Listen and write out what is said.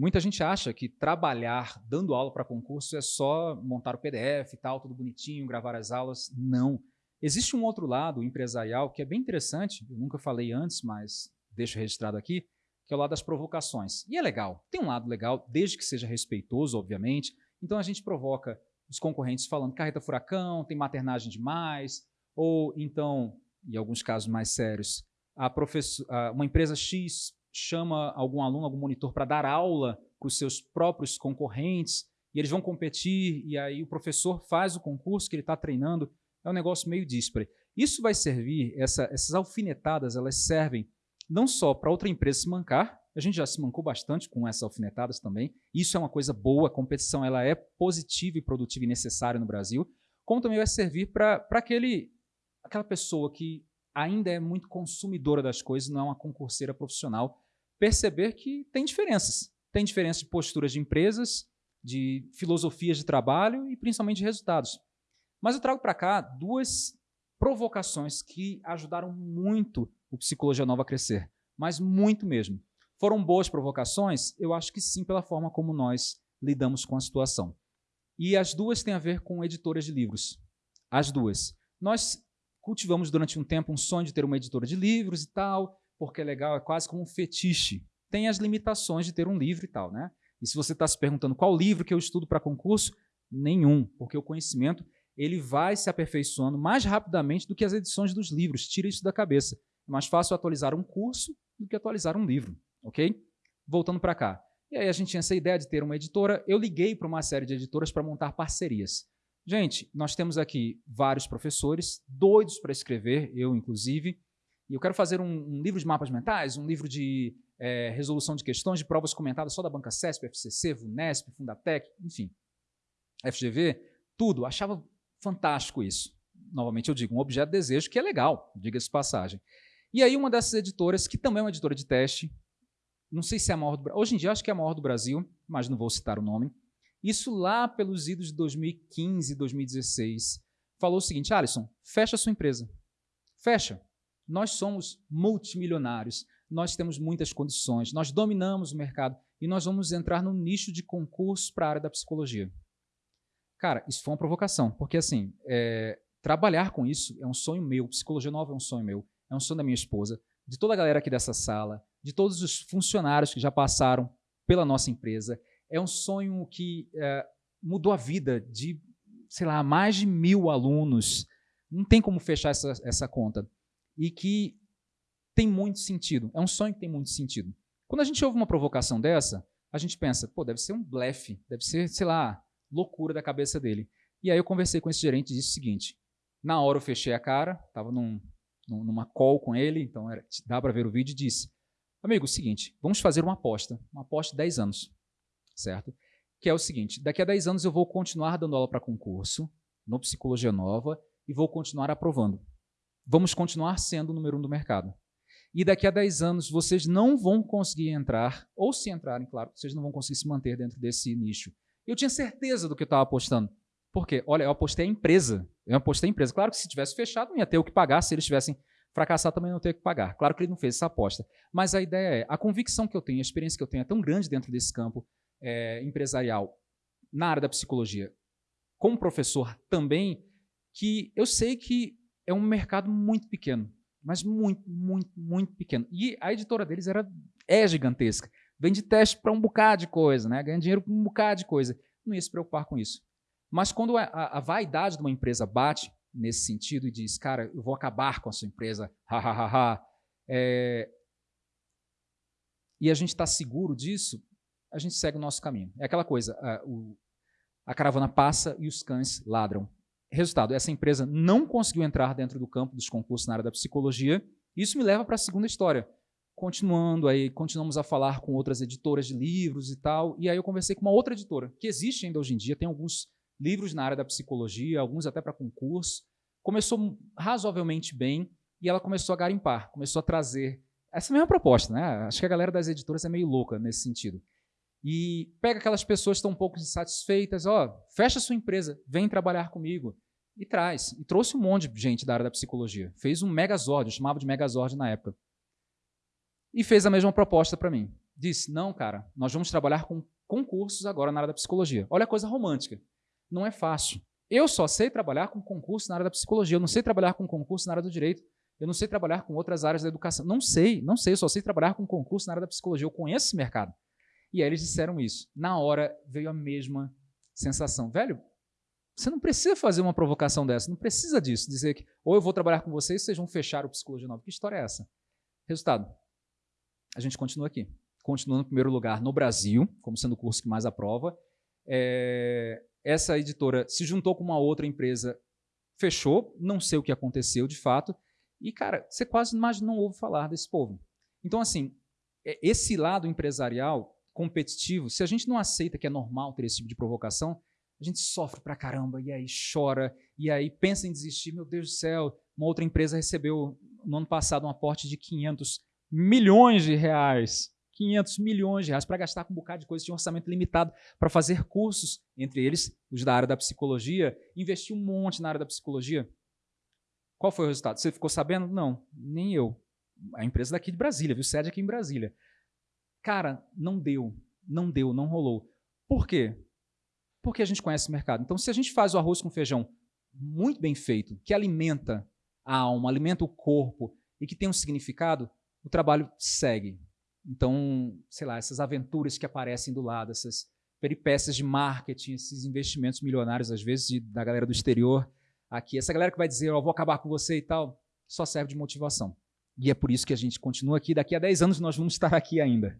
Muita gente acha que trabalhar dando aula para concurso é só montar o PDF e tal, tudo bonitinho, gravar as aulas. Não. Existe um outro lado empresarial que é bem interessante, eu nunca falei antes, mas deixo registrado aqui, que é o lado das provocações. E é legal, tem um lado legal, desde que seja respeitoso, obviamente. Então a gente provoca os concorrentes falando carreta furacão, tem maternagem demais, ou então, em alguns casos mais sérios, a uma empresa X chama algum aluno, algum monitor para dar aula para os seus próprios concorrentes, e eles vão competir, e aí o professor faz o concurso que ele está treinando, é um negócio meio díspare. Isso vai servir, essa, essas alfinetadas, elas servem não só para outra empresa se mancar, a gente já se mancou bastante com essas alfinetadas também, isso é uma coisa boa, a competição ela é positiva e produtiva e necessária no Brasil, como também vai servir para aquela pessoa que ainda é muito consumidora das coisas, não é uma concurseira profissional, perceber que tem diferenças. Tem diferença de posturas de empresas, de filosofias de trabalho e principalmente de resultados. Mas eu trago para cá duas provocações que ajudaram muito o Psicologia Nova a crescer, mas muito mesmo. Foram boas provocações? Eu acho que sim, pela forma como nós lidamos com a situação. E as duas têm a ver com editoras de livros. As duas. Nós cultivamos durante um tempo um sonho de ter uma editora de livros e tal, porque é legal, é quase como um fetiche. Tem as limitações de ter um livro e tal, né? E se você está se perguntando qual livro que eu estudo para concurso, nenhum, porque o conhecimento ele vai se aperfeiçoando mais rapidamente do que as edições dos livros. Tira isso da cabeça. É mais fácil atualizar um curso do que atualizar um livro, ok? Voltando para cá. E aí a gente tinha essa ideia de ter uma editora. Eu liguei para uma série de editoras para montar parcerias. Gente, nós temos aqui vários professores doidos para escrever, eu inclusive, e eu quero fazer um, um livro de mapas mentais, um livro de é, resolução de questões, de provas comentadas só da Banca CESP, FCC, VUNESP, Fundatec, enfim, FGV, tudo. Achava fantástico isso. Novamente eu digo, um objeto de desejo que é legal, diga-se passagem. E aí uma dessas editoras, que também é uma editora de teste, não sei se é a maior do Brasil, hoje em dia acho que é a maior do Brasil, mas não vou citar o nome, isso lá pelos idos de 2015, 2016, falou o seguinte, Alisson, fecha a sua empresa. Fecha. Nós somos multimilionários, nós temos muitas condições, nós dominamos o mercado e nós vamos entrar no nicho de concursos para a área da psicologia. Cara, isso foi uma provocação, porque assim, é, trabalhar com isso é um sonho meu, psicologia nova é um sonho meu, é um sonho da minha esposa, de toda a galera aqui dessa sala, de todos os funcionários que já passaram pela nossa empresa, é um sonho que é, mudou a vida de, sei lá, mais de mil alunos. Não tem como fechar essa, essa conta. E que tem muito sentido. É um sonho que tem muito sentido. Quando a gente ouve uma provocação dessa, a gente pensa, pô, deve ser um blefe, deve ser, sei lá, loucura da cabeça dele. E aí eu conversei com esse gerente e disse o seguinte, na hora eu fechei a cara, estava num, numa call com ele, então era, dá para ver o vídeo, e disse, amigo, é o seguinte, vamos fazer uma aposta, uma aposta de 10 anos certo? Que é o seguinte, daqui a 10 anos eu vou continuar dando aula para concurso, no Psicologia Nova, e vou continuar aprovando. Vamos continuar sendo o número um do mercado. E daqui a 10 anos vocês não vão conseguir entrar, ou se entrarem, claro, vocês não vão conseguir se manter dentro desse nicho. Eu tinha certeza do que eu estava apostando. Por quê? Olha, eu apostei a empresa. Eu apostei a empresa. Claro que se tivesse fechado, não ia ter o que pagar. Se eles tivessem fracassado, também não ia ter o que pagar. Claro que ele não fez essa aposta. Mas a ideia é, a convicção que eu tenho, a experiência que eu tenho é tão grande dentro desse campo, é, empresarial na área da psicologia, como professor também, que eu sei que é um mercado muito pequeno, mas muito, muito, muito pequeno. E a editora deles era, é gigantesca. Vende teste para um bocado de coisa, né? ganha dinheiro para um bocado de coisa. Não ia se preocupar com isso. Mas quando a, a, vaidade de uma empresa bate nesse sentido e diz, cara, eu vou acabar com a sua empresa, ha, ha, ha, ha, é, e a gente está seguro disso, a gente segue o nosso caminho. É aquela coisa, a, o, a caravana passa e os cães ladram. Resultado, essa empresa não conseguiu entrar dentro do campo dos concursos na área da psicologia. Isso me leva para a segunda história. Continuando aí, continuamos a falar com outras editoras de livros e tal, e aí eu conversei com uma outra editora, que existe ainda hoje em dia, tem alguns livros na área da psicologia, alguns até para concurso. Começou razoavelmente bem e ela começou a garimpar, começou a trazer essa mesma proposta, né? Acho que a galera das editoras é meio louca nesse sentido e pega aquelas pessoas que estão um pouco insatisfeitas, ó, fecha sua empresa, vem trabalhar comigo. E traz. E trouxe um monte de gente da área da psicologia. Fez um megazord, eu chamava de megazord na época. E fez a mesma proposta para mim. disse: não, cara, nós vamos trabalhar com concursos agora na área da psicologia. Olha a coisa romântica. Não é fácil. Eu só sei trabalhar com concurso na área da psicologia, eu não sei trabalhar com concurso na área do direito, eu não sei trabalhar com outras áreas da educação. Não sei, não sei, eu só sei trabalhar com concurso na área da psicologia, eu conheço esse mercado. E aí eles disseram isso. Na hora veio a mesma sensação. Velho, você não precisa fazer uma provocação dessa, não precisa disso, dizer que ou eu vou trabalhar com vocês, vocês vão fechar o Psicologia Nova. Que história é essa? Resultado, a gente continua aqui. Continua no primeiro lugar no Brasil, como sendo o curso que mais aprova. É, essa editora se juntou com uma outra empresa, fechou, não sei o que aconteceu de fato, e, cara, você quase mais não ouve falar desse povo. Então, assim, é, esse lado empresarial competitivo, se a gente não aceita que é normal ter esse tipo de provocação, a gente sofre pra caramba, e aí chora, e aí pensa em desistir. Meu Deus do céu, uma outra empresa recebeu no ano passado um aporte de 500 milhões de reais. 500 milhões de reais para gastar com um bocado de coisa, tinha um orçamento limitado para fazer cursos, entre eles os da área da psicologia, investiu um monte na área da psicologia. Qual foi o resultado? Você ficou sabendo? Não, nem eu. A empresa daqui de Brasília, viu? Sede aqui em Brasília. Cara, não deu, não deu, não rolou. Por quê? Porque a gente conhece o mercado. Então, se a gente faz o arroz com feijão muito bem feito, que alimenta a alma, alimenta o corpo e que tem um significado, o trabalho segue. Então, sei lá, essas aventuras que aparecem do lado, essas peripécias de marketing, esses investimentos milionários, às vezes, de, da galera do exterior, aqui, essa galera que vai dizer, oh, vou acabar com você e tal, só serve de motivação. E é por isso que a gente continua aqui. Daqui a 10 anos nós vamos estar aqui ainda.